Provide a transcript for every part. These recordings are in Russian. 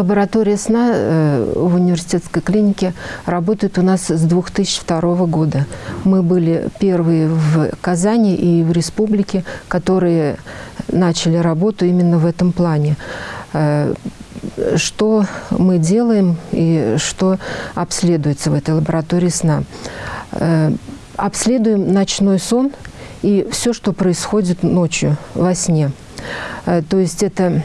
Лаборатория сна э, в университетской клинике работает у нас с 2002 года. Мы были первые в Казани и в республике, которые начали работу именно в этом плане. Э, что мы делаем и что обследуется в этой лаборатории сна? Э, обследуем ночной сон и все, что происходит ночью во сне. То есть это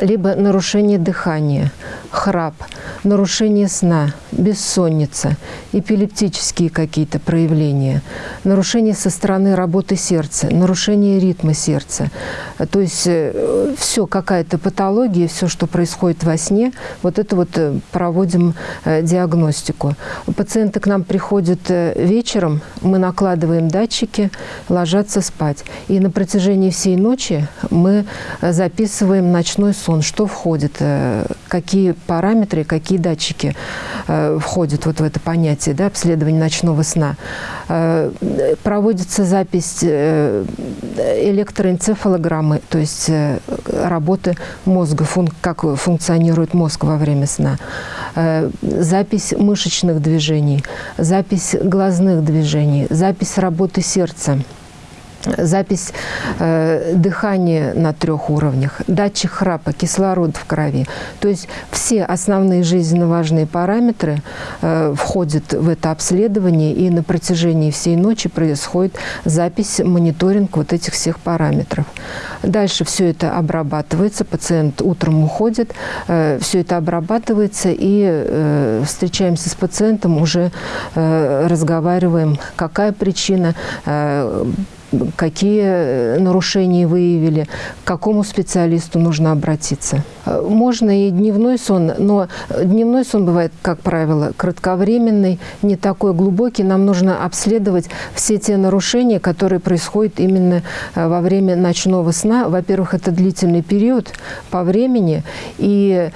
либо нарушение дыхания, храп, нарушение сна, бессонница, эпилептические какие-то проявления, нарушение со стороны работы сердца, нарушение ритма сердца. То есть э, все, какая-то патология, все, что происходит во сне, вот это вот э, проводим э, диагностику. Пациенты к нам приходят вечером, мы накладываем датчики, ложатся спать. И на протяжении всей ночи мы записываем ночной сон, что входит, какие параметры, какие датчики э, входят вот в это понятие да, обследования ночного сна. Э, проводится запись э, электроэнцефалограммы, то есть э, работы мозга, фун как функционирует мозг во время сна. Э, запись мышечных движений, запись глазных движений, запись работы сердца запись э, дыхания на трех уровнях, датчик храпа, кислород в крови. То есть все основные жизненно важные параметры э, входят в это обследование, и на протяжении всей ночи происходит запись, мониторинг вот этих всех параметров. Дальше все это обрабатывается, пациент утром уходит, э, все это обрабатывается, и э, встречаемся с пациентом, уже э, разговариваем, какая причина, э, какие э, нарушения выявили, к какому специалисту нужно обратиться. Э, можно и дневной сон, но дневной сон бывает, как правило, кратковременный, не такой глубокий. Нам нужно обследовать все те нарушения, которые происходят именно э, во время ночного сна. Во-первых, это длительный период по времени, и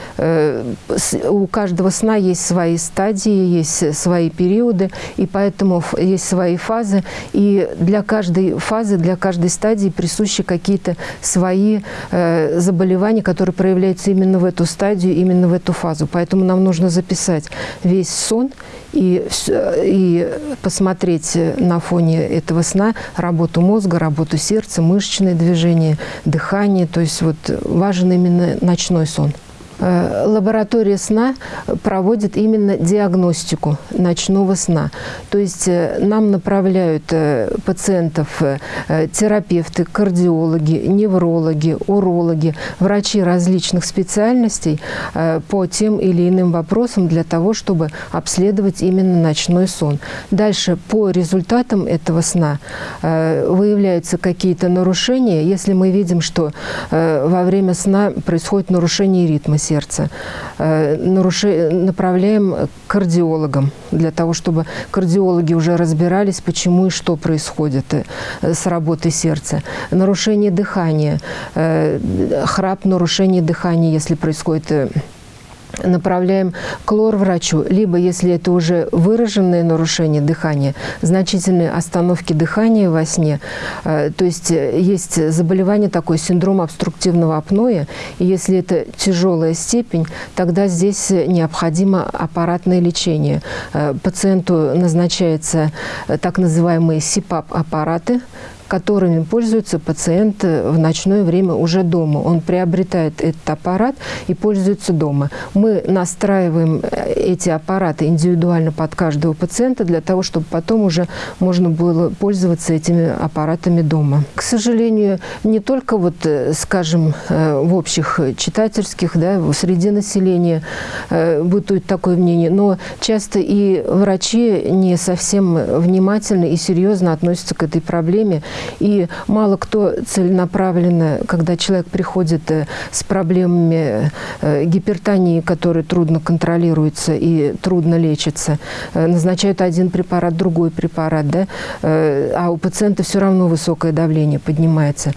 у каждого сна есть свои стадии, есть свои периоды, и поэтому есть свои фазы. И для каждой фазы, для каждой стадии присущи какие-то свои э, заболевания, которые проявляются именно в эту стадию, именно в эту фазу. Поэтому нам нужно записать весь сон и, и посмотреть на фоне этого сна работу мозга, работу сердца, мышечные движения, дыхание. То есть вот важен именно ночной сон. Э, лаборатория сна проводит именно диагностику ночного сна. То есть э, нам направляют э, пациентов терапевты, кардиологи, неврологи, урологи, врачи различных специальностей по тем или иным вопросам для того, чтобы обследовать именно ночной сон. Дальше по результатам этого сна выявляются какие-то нарушения. Если мы видим, что во время сна происходит нарушение ритма сердца. Э, наруши... Направляем кардиологам, для того, чтобы кардиологи уже разбирались, почему и что происходит э, с работой сердца. Нарушение дыхания, э, храп, нарушение дыхания, если происходит направляем к лор-врачу, либо, если это уже выраженное нарушение дыхания, значительные остановки дыхания во сне, э, то есть э, есть заболевание такое, синдром обструктивного апноэ, и если это тяжелая степень, тогда здесь необходимо аппаратное лечение. Э, пациенту назначается так называемые СИПАП-аппараты, которыми пользуется пациент в ночное время уже дома. Он приобретает этот аппарат и пользуется дома. Мы настраиваем э, эти аппараты индивидуально под каждого пациента для того, чтобы потом уже можно было пользоваться этими аппаратами дома. К сожалению, не только, вот, э, скажем, э, в общих читательских, да, среди населения бытует такое мнение, но часто и врачи не совсем внимательно и серьезно относятся к этой проблеме и мало кто целенаправленно, когда человек приходит э, с проблемами э, гипертонии, которые трудно контролируются и трудно лечатся, э, назначают один препарат, другой препарат, да, а у пациента все равно высокое давление поднимается.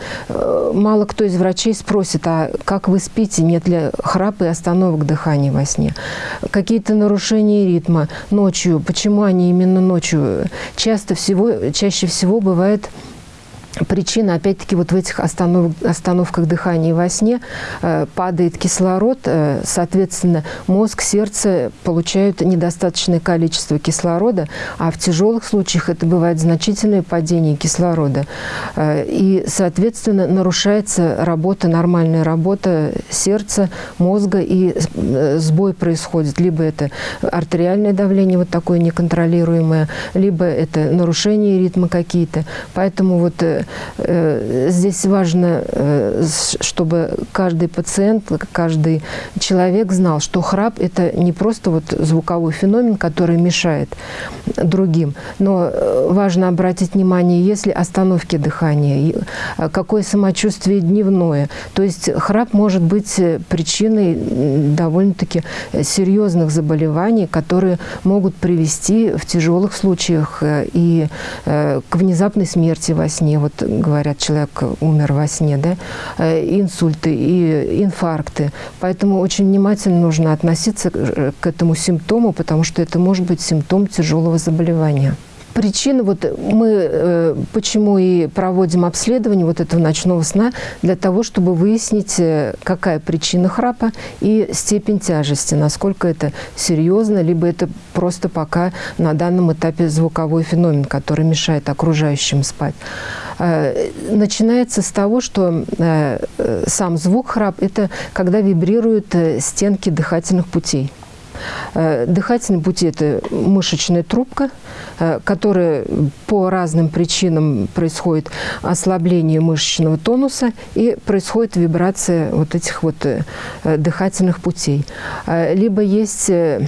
Мало кто из врачей спросит, а как вы спите, нет ли храпа и остановок дыхания во сне? Какие-то нарушения ритма ночью, почему они именно ночью? Часто всего, чаще всего бывает причина, опять-таки, вот в этих останов, остановках дыхания во сне э, падает кислород, э, соответственно, мозг, сердце получают недостаточное количество кислорода, а в тяжелых случаях это бывает значительное падение кислорода. Э, и, соответственно, нарушается работа, нормальная работа сердца, мозга, и э, сбой происходит. Либо это артериальное давление вот такое неконтролируемое, либо это нарушение ритма какие-то. Поэтому вот Э, здесь важно, э, чтобы каждый пациент, каждый человек знал, что храп – это не просто вот звуковой феномен, который мешает другим, но э, важно обратить внимание, если остановки дыхания, какое самочувствие дневное. То есть храп может быть причиной довольно-таки серьезных заболеваний, которые могут привести в тяжелых случаях и к внезапной смерти во сне. Говорят, человек умер во сне, да, э, инсульты и инфаркты. Поэтому очень внимательно нужно относиться к этому симптому, потому что это может быть симптом тяжелого заболевания. Причина, вот мы э, почему и проводим обследование вот этого ночного сна, для того, чтобы выяснить, э, какая причина храпа и степень тяжести, насколько это серьезно, либо это просто пока на данном этапе звуковой феномен, который мешает окружающим спать. Э, начинается с того, что э, сам звук храп – это когда вибрируют э, стенки дыхательных путей. Дыхательные пути – это мышечная трубка, которая по разным причинам происходит ослабление мышечного тонуса и происходит вибрация вот этих вот дыхательных путей. Либо есть Э,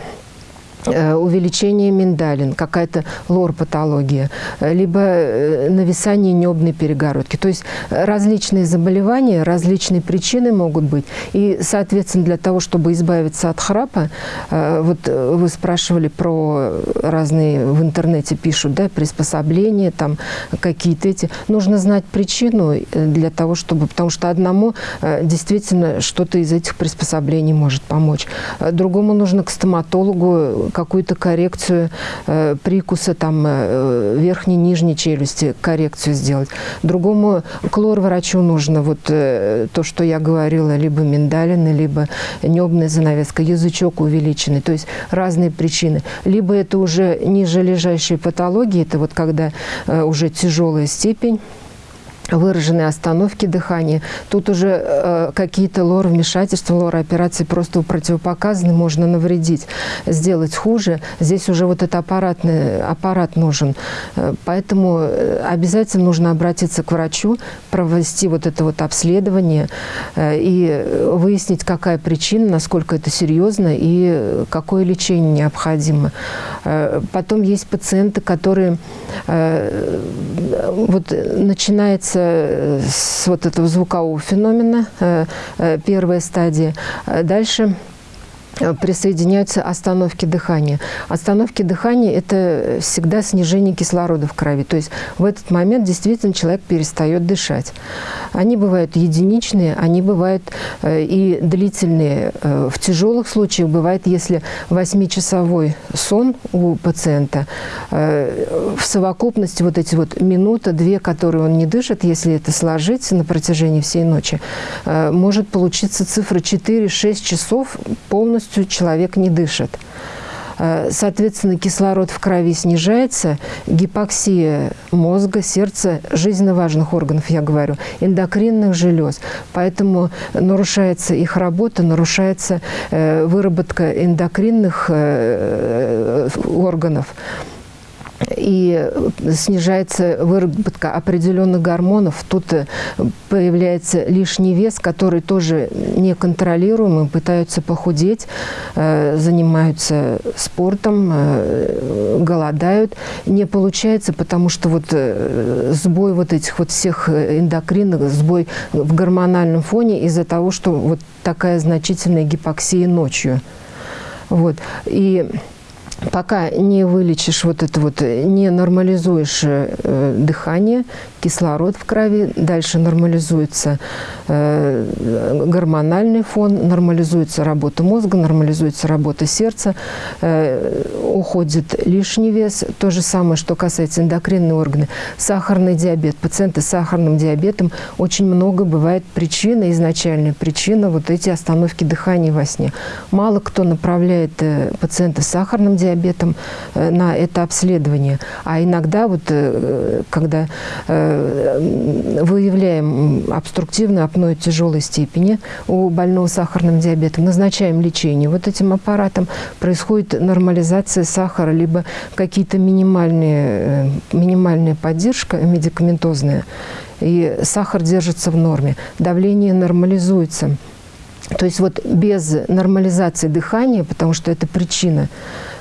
увеличение миндалин, какая-то лор-патология, либо э, нависание небной перегородки. То есть различные заболевания, различные причины могут быть. И, соответственно, для того, чтобы избавиться от храпа, э, вот вы спрашивали про разные в интернете пишут, да, приспособления, там какие-то эти. Нужно знать причину для того, чтобы, потому что одному действительно что-то из этих приспособлений может помочь. Другому нужно к стоматологу, какую-то коррекцию э, прикуса там э, верхней, нижней челюсти, коррекцию сделать. Другому клор-врачу нужно вот э, то, что я говорила, либо миндалины, либо небная занавеска, язычок увеличенный, то есть разные причины. Либо это уже ниже лежащие патологии, это вот когда э, уже тяжелая степень, выраженные остановки дыхания. Тут уже э, какие-то лор-вмешательства, лор-операции просто противопоказаны, можно навредить, сделать хуже. Здесь уже вот этот аппаратный, аппарат нужен. Э, поэтому э, обязательно нужно обратиться к врачу, провести вот это вот обследование э, и выяснить, какая причина, насколько это серьезно и какое лечение необходимо. Э, потом есть пациенты, которые э, вот начинается с вот этого звукового феномена, э, э, первая стадия. Дальше Э, присоединяются остановки дыхания. Остановки дыхания – это всегда снижение кислорода в крови. То есть в этот момент действительно человек перестает дышать. Они бывают единичные, они бывают э, и длительные. Э, в тяжелых случаях бывает, если 8-часовой сон у пациента, в совокупности вот эти вот минута-две, которые он не дышит, если это сложить на протяжении всей ночи, может получиться цифра 4-6 часов полностью полностью человек не дышит. Э, соответственно, кислород в крови снижается, гипоксия мозга, сердца, жизненно важных органов, я говорю, эндокринных желез. Поэтому нарушается их работа, нарушается э, выработка эндокринных э, органов и снижается выработка определенных гормонов. Тут э, появляется лишний вес, который тоже неконтролируемый, пытаются похудеть, э, занимаются спортом, э, голодают. Не получается, потому что вот сбой вот этих вот всех эндокринных, сбой в гормональном фоне из-за того, что вот такая значительная гипоксия ночью. Вот. И пока не вылечишь вот это вот, не нормализуешь э, дыхание, кислород в крови, дальше нормализуется э, гормональный фон, нормализуется работа мозга, нормализуется работа сердца, э, уходит лишний вес. То же самое, что касается эндокринной органы. Сахарный диабет. Пациенты с сахарным диабетом очень много бывает причина, изначальная причина вот эти остановки дыхания во сне. Мало кто направляет э, пациента с сахарным диабетом э, на это обследование. А иногда, вот, э, когда выявляем обструктивное апноэ тяжелой степени у больного сахарным диабетом, назначаем лечение вот этим аппаратом, происходит нормализация сахара, либо какие-то минимальные, минимальная поддержка медикаментозная, и сахар держится в норме, давление нормализуется. То есть вот без нормализации дыхания, потому что это причина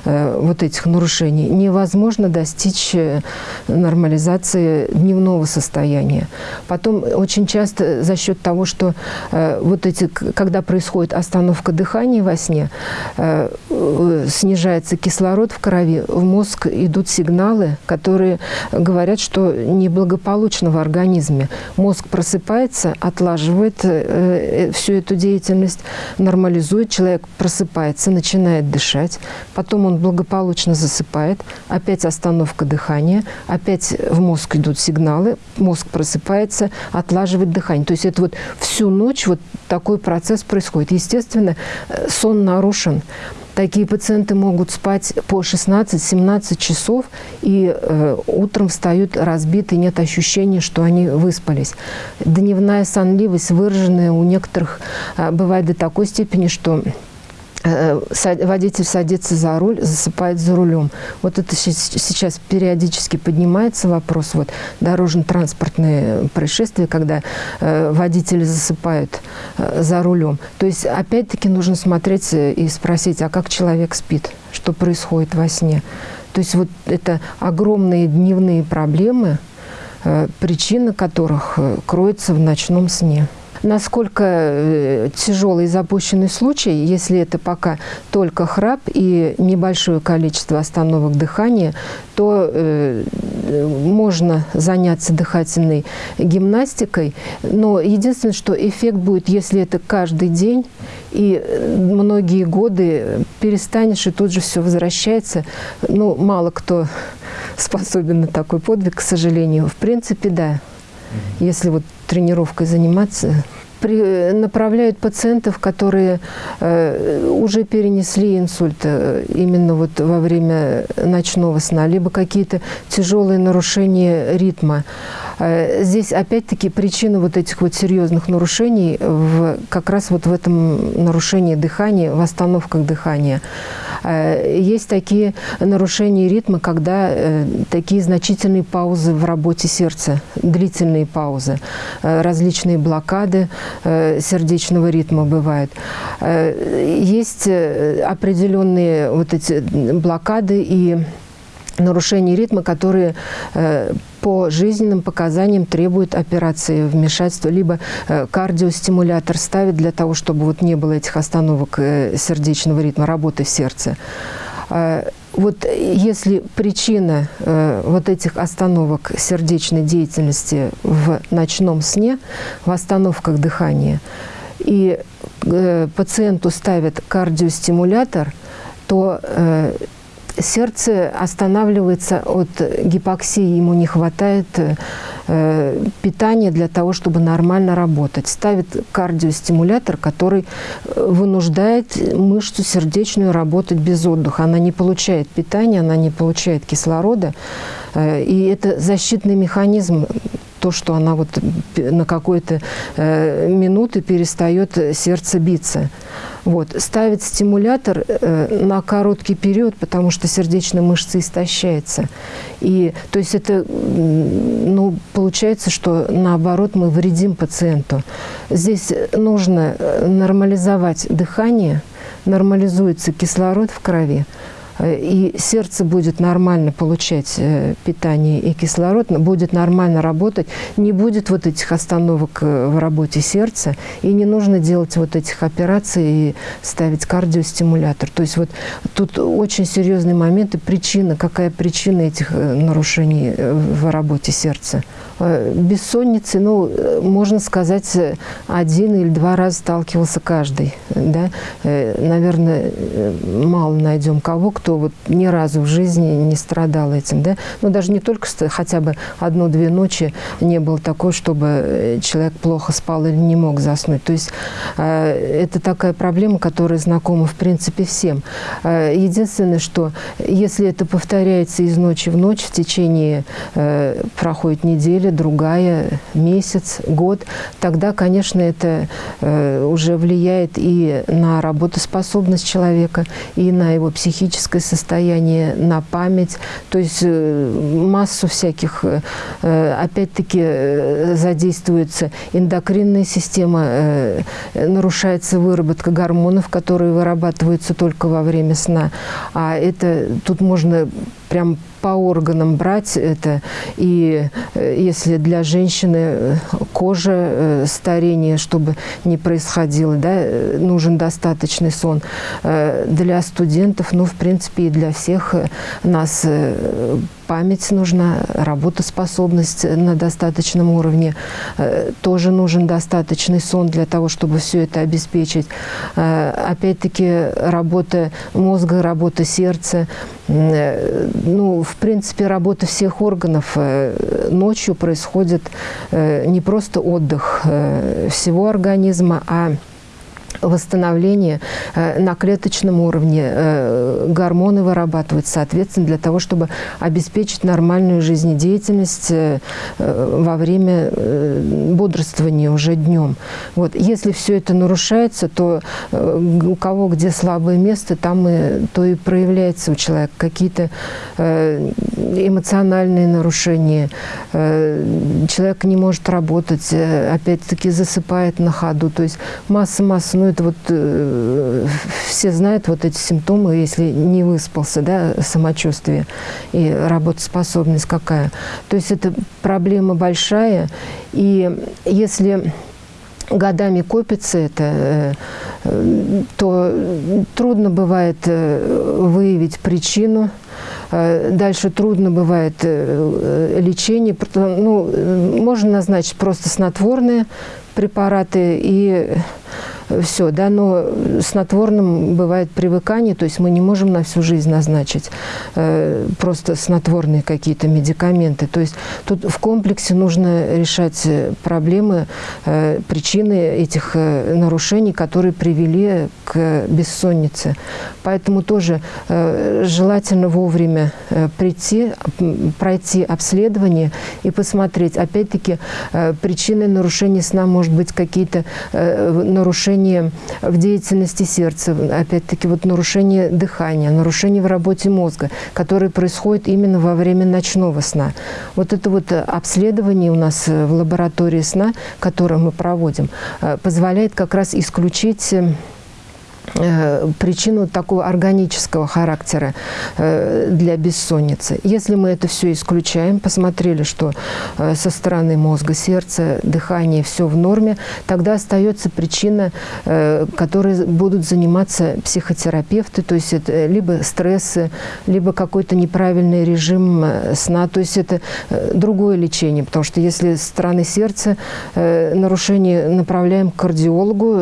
Э, вот этих нарушений, невозможно достичь э, нормализации дневного состояния. Потом очень часто за счет того, что э, вот эти, когда происходит остановка дыхания во сне, снижается кислород в крови, в мозг идут сигналы, которые говорят, что неблагополучно в организме. Мозг просыпается, отлаживает всю эту деятельность, нормализует, человек просыпается, начинает дышать, потом он он благополучно засыпает, опять остановка дыхания, опять в мозг идут сигналы, мозг просыпается, отлаживает дыхание. То есть это вот всю ночь вот такой процесс происходит. Естественно, э, сон нарушен. Такие пациенты могут спать по 16-17 часов и э, утром встают разбитые, нет ощущения, что они выспались. Дневная сонливость выраженная у некоторых э, бывает до такой степени, что водитель садится за руль, засыпает за рулем. Вот это сейчас периодически поднимается вопрос, вот дорожно-транспортные происшествия, когда э, водители засыпают э, за рулем. То есть, опять-таки, нужно смотреть и спросить, а как человек спит, что происходит во сне. То есть, вот это огромные дневные проблемы, причина которых кроется в ночном сне насколько э, тяжелый запущенный случай, если это пока только храп и небольшое количество остановок дыхания, то э, можно заняться дыхательной гимнастикой. Но единственное, что эффект будет, если это каждый день и многие годы перестанешь, и тут же все возвращается. Ну, мало кто способен на такой подвиг, к сожалению. В принципе, да. Если вот тренировкой заниматься, при, направляют пациентов, которые э, уже перенесли инсульт э, именно вот во время ночного сна, либо какие-то тяжелые нарушения ритма. Э, здесь опять-таки причина вот этих вот серьезных нарушений в, как раз вот в этом нарушении дыхания, в остановках дыхания. Э, есть такие нарушения ритма, когда э, такие значительные паузы в работе сердца, длительные паузы, различные блокады сердечного ритма бывают. Есть определенные вот эти блокады и нарушения ритма, которые э, по жизненным показаниям требуют операции вмешательства, либо э, кардиостимулятор ставит для того, чтобы вот не было этих остановок э, сердечного ритма, работы в сердце. Вот если причина э, вот этих остановок сердечной деятельности в ночном сне, в остановках дыхания, и э, пациенту ставят кардиостимулятор, то э, сердце останавливается от гипоксии, ему не хватает э, питания для того, чтобы нормально работать. Ставит кардиостимулятор, который э, вынуждает мышцу сердечную работать без отдыха. Она не получает питания, она не получает кислорода. Э, и это защитный механизм то, что она вот на какой-то э, минуты перестает сердце биться. Вот. Ставит стимулятор э, на короткий период, потому что сердечная мышца истощается. И, то есть это, ну, получается, что наоборот мы вредим пациенту. Здесь нужно э, нормализовать дыхание, нормализуется кислород в крови, и сердце будет нормально получать питание и кислород, будет нормально работать, не будет вот этих остановок в работе сердца, и не нужно делать вот этих операций и ставить кардиостимулятор. То есть вот тут очень серьезный момент и причина, какая причина этих нарушений в работе сердца. Бессонницы, ну, можно сказать, один или два раза сталкивался каждый. Да? Наверное, мало найдем кого, кто вот ни разу в жизни не страдал этим. Да? Ну, даже не только хотя бы одну-две ночи не было такой, чтобы человек плохо спал или не мог заснуть. То есть это такая проблема, которая знакома, в принципе, всем. Единственное, что если это повторяется из ночи в ночь, в течение проходит неделя, другая, месяц, год, тогда, конечно, это э, уже влияет и на работоспособность человека, и на его психическое состояние, на память. То есть э, массу всяких, э, опять-таки, задействуется эндокринная система, нарушается выработка гормонов, которые вырабатываются только во время сна. А это тут можно прям по органам брать это. И э, если для женщины э, кожа, э, старение, чтобы не происходило, да, нужен достаточный сон. Для студентов, ну, в принципе, и для всех нас память нужна, работоспособность на достаточном уровне. Тоже нужен достаточный сон для того, чтобы все это обеспечить. Опять-таки, работа мозга, работа сердца. Ну, в принципе, работа всех органов э, ночью происходит э, не просто отдых э, всего организма, а восстановление э, на клеточном уровне, э, гормоны вырабатывают, соответственно, для того, чтобы обеспечить нормальную жизнедеятельность э, во время бодрствования уже днем. Вот. Если все это нарушается, то у кого где слабое место, там и, то и проявляется у человека какие-то эмоциональные нарушения. Человек не может работать, опять-таки засыпает на ходу. То есть масса-масса, ну это вот э, все знают вот эти симптомы, если не выспался, да, самочувствие и работоспособность какая. То есть это проблема большая, и если годами копится это, э, то трудно бывает э, выявить причину, э, Дальше трудно бывает лечение. Ну, можно назначить просто снотворные препараты и все, да, но снотворным бывает привыкание, то есть мы не можем на всю жизнь назначить э, просто снотворные какие-то медикаменты. То есть тут в комплексе нужно решать проблемы, э, причины этих э, нарушений, которые привели к бессоннице. Поэтому тоже э, желательно вовремя э, прийти, пройти обследование и посмотреть. Опять-таки, э, причиной нарушения сна может быть какие-то э, нарушения нарушение в деятельности сердца, опять-таки вот нарушение дыхания, нарушение в работе мозга, которые происходят именно во время ночного сна. Вот это вот обследование у нас в лаборатории сна, которое мы проводим, э, позволяет как раз исключить э, причину такого органического характера э, для бессонницы. Если мы это все исключаем, посмотрели, что э, со стороны мозга, сердца, дыхания все в норме, тогда остается причина, которой будут заниматься психотерапевты, то есть это либо стрессы, либо какой-то неправильный режим сна, то есть это другое лечение, потому что если со стороны сердца нарушение направляем к кардиологу,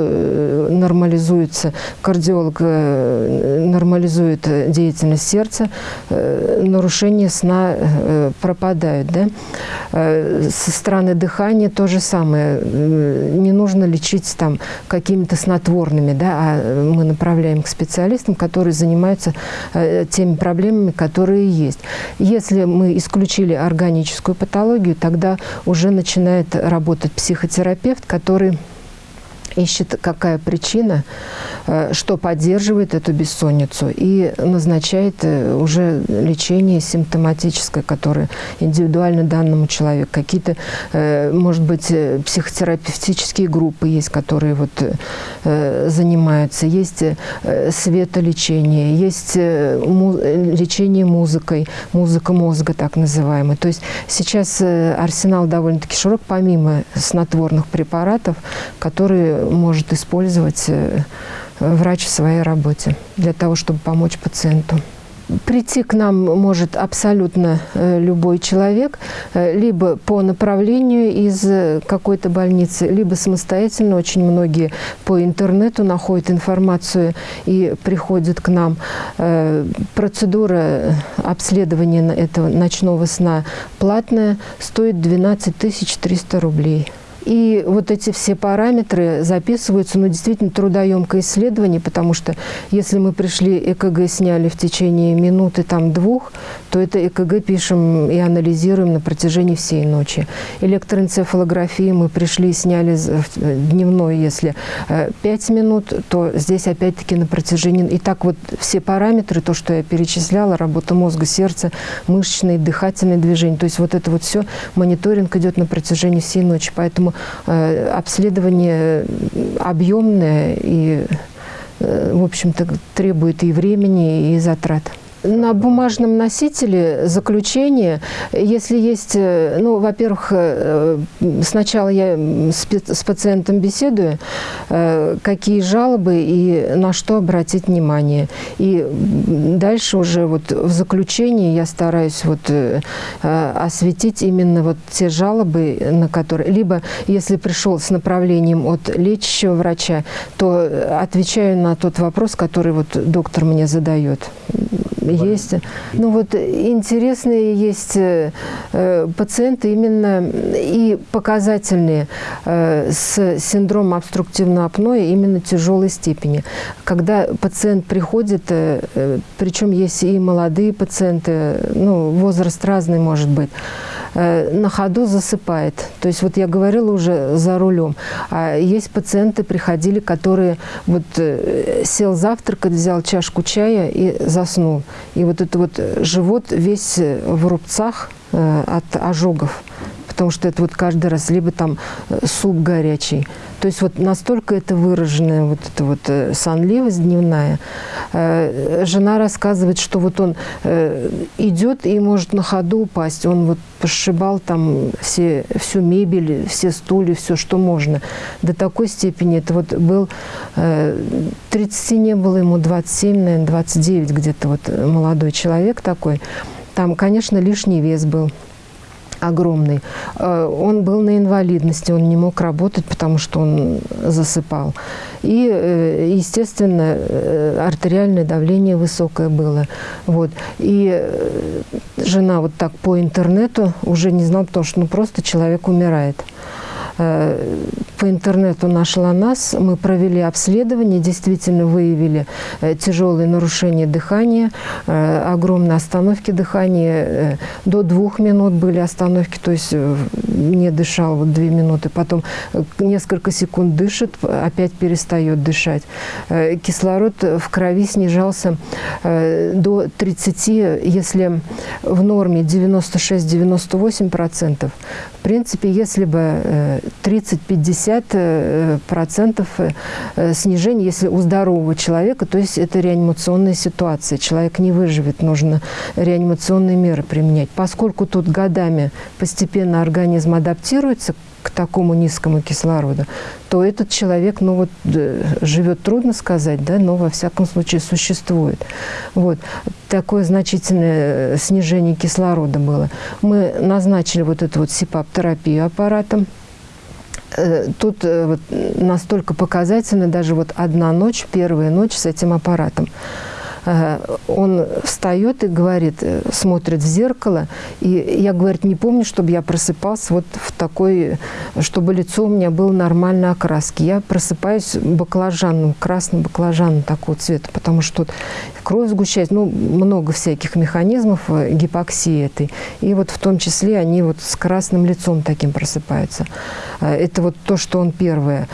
нормализуется кардиолог э, нормализует деятельность сердца, э, нарушения сна э, пропадают. Да? Со стороны дыхания то же самое. Не нужно лечить там какими-то снотворными, да, а мы направляем к специалистам, которые занимаются теми проблемами, которые есть. Если мы исключили органическую патологию, тогда уже начинает работать психотерапевт, который ищет, какая причина, э, что поддерживает эту бессонницу, и назначает э, уже лечение симптоматическое, которое индивидуально данному человеку. Какие-то, э, может быть, психотерапевтические группы есть, которые вот занимаются. Есть светолечение, есть лечение музыкой, музыка мозга так называемая. То есть сейчас арсенал довольно-таки широк, помимо снотворных препаратов, которые может использовать э, врач в своей работе для того, чтобы помочь пациенту. Прийти к нам может абсолютно э, любой человек, э, либо по направлению из какой-то больницы, либо самостоятельно. Очень многие по интернету находят информацию и приходят к нам. Процедура обследования этого ночного сна платная, стоит 12 300 рублей. И вот эти все параметры записываются, ну, действительно трудоемкое исследование, потому что если мы пришли, ЭКГ сняли в течение минуты, там, двух, то это ЭКГ пишем и анализируем на протяжении всей ночи. Электроэнцефалографии мы пришли, сняли дневной, если 5 минут, то здесь опять-таки на протяжении... И так вот все параметры, то, что я перечисляла, работа мозга, сердца, мышечные, дыхательные движения, то есть вот это вот все, мониторинг идет на протяжении всей ночи. Поэтому Э, обследование объемное и, э, в общем-то, требует и времени, и затрат. На бумажном носителе заключение, если есть, э, ну, во-первых, э, сначала я с пациентом беседую, э, какие жалобы и на что обратить внимание. И дальше уже вот в заключении я стараюсь вот осветить именно вот те жалобы, на которые... Либо, если пришел с направлением от лечащего врача, то отвечаю на тот вопрос, который вот доктор мне задает есть. Ну вот интересные есть э, э, пациенты именно и показательные э, с синдромом обструктивного апноэ именно тяжелой степени. Когда пациент приходит, причем есть и молодые пациенты, ну возраст разный может быть, на ходу засыпает. То есть вот я говорила уже за рулем. А есть пациенты, приходили, которые вот сел завтракать, взял чашку чая и заснул. И вот этот вот живот весь в рубцах э, от ожогов, потому что это вот каждый раз либо там э, суп горячий. То есть вот настолько это выраженная вот эта вот э, сонливость дневная. Жена рассказывает, что вот он идет и может на ходу упасть. Он вот пошибал там все, всю мебель, все стулья, все, что можно. До такой степени это вот был, 30 не было ему, 27, наверное, 29 где-то вот молодой человек такой. Там, конечно, лишний вес был огромный. Э, он был на инвалидности, он не мог работать, потому что он засыпал. И, э, естественно, э, артериальное давление высокое было. Вот. И жена вот так по интернету уже не знала, потому что ну, просто человек умирает. Э, по интернету нашла нас, мы провели обследование, действительно выявили э, тяжелые нарушения дыхания, э, огромные остановки дыхания, до двух минут были остановки, то есть не дышал вот две минуты, потом несколько секунд дышит, опять перестает дышать. Кислород в крови снижался до 30, если в норме 96-98%. В принципе, если бы 30-50% э, процентов э, снижения, если у здорового человека, то есть это реанимационная ситуация. Человек не выживет, нужно реанимационные меры применять. Поскольку тут годами постепенно организм адаптируется к такому низкому кислороду, то этот человек, ну вот, живет трудно сказать, да, но во всяком случае существует. Вот. Такое значительное э, снижение кислорода было. Мы назначили вот эту вот СИПАП-терапию аппаратом. Э, тут э, вот настолько показательно даже вот одна ночь, первая ночь с этим аппаратом. Э, он встает и говорит, смотрит в зеркало, и я, говорит, не помню, чтобы я просыпался вот в такой, чтобы лицо у меня было нормальной окраски. Я просыпаюсь баклажанным, красным баклажаном такого цвета, потому что кровь сгущается, ну, много всяких механизмов э, гипоксии этой. И вот в том числе они вот с красным лицом таким просыпаются. Э, это вот то, что он первое.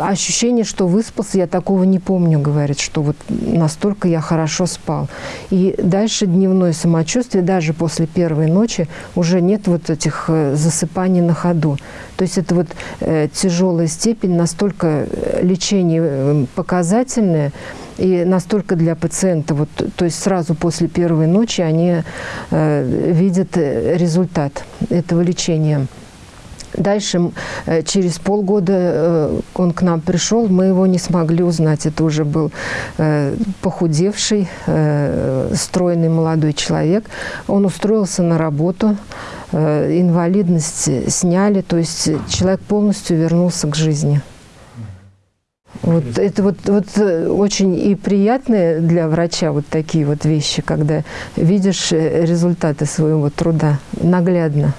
Ощущение, что выспался, я такого не помню, говорит, что вот настолько я хорошо спал. И дальше дневное самочувствие, даже после первой ночи, уже нет вот этих засыпаний на ходу. То есть это вот тяжелая степень, настолько лечение показательное, и настолько для пациента, вот, то есть сразу после первой ночи они э, видят результат этого лечения. Дальше, э, через полгода э, он к нам пришел, мы его не смогли узнать. Это уже был э, похудевший, стройный молодой человек. Он устроился на работу, инвалидность сняли, то есть человек полностью вернулся к жизни. Вот это вот, вот э, очень и приятные для врача вот такие вот вещи, когда видишь э, результаты своего труда наглядно.